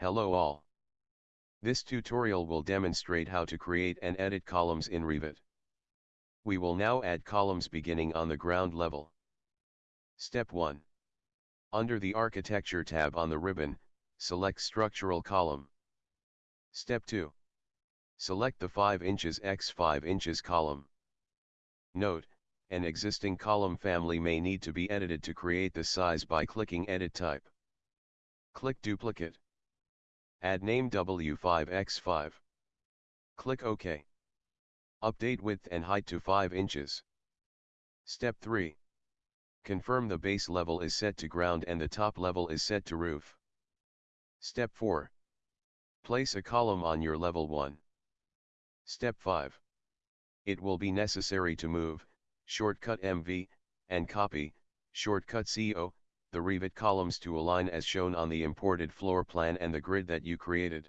Hello all. This tutorial will demonstrate how to create and edit columns in Revit. We will now add columns beginning on the ground level. Step 1. Under the Architecture tab on the ribbon, select Structural Column. Step 2. Select the 5 inches x 5 inches column. Note, an existing column family may need to be edited to create the size by clicking Edit Type. Click Duplicate. Add name W5x5. Click OK. Update width and height to 5 inches. Step 3. Confirm the base level is set to ground and the top level is set to roof. Step 4. Place a column on your level 1. Step 5. It will be necessary to move, shortcut MV, and copy, shortcut CO, the Revit columns to align as shown on the imported floor plan and the grid that you created.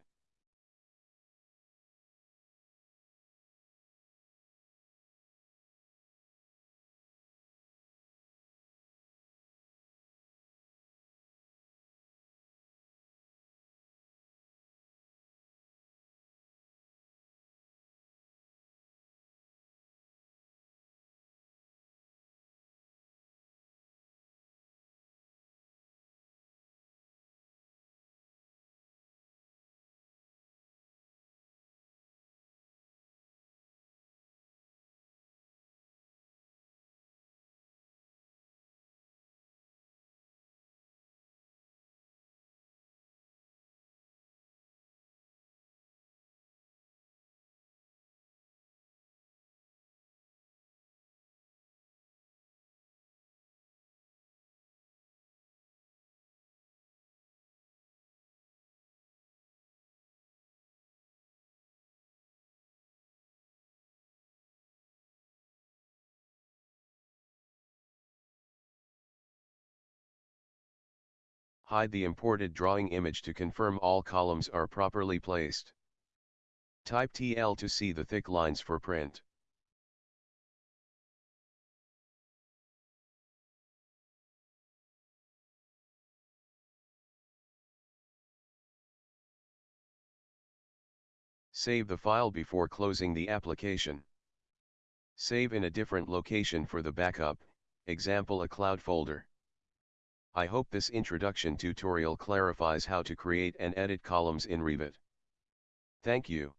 Hide the imported drawing image to confirm all columns are properly placed. Type TL to see the thick lines for print. Save the file before closing the application. Save in a different location for the backup, example a cloud folder. I hope this introduction tutorial clarifies how to create and edit columns in Revit. Thank you.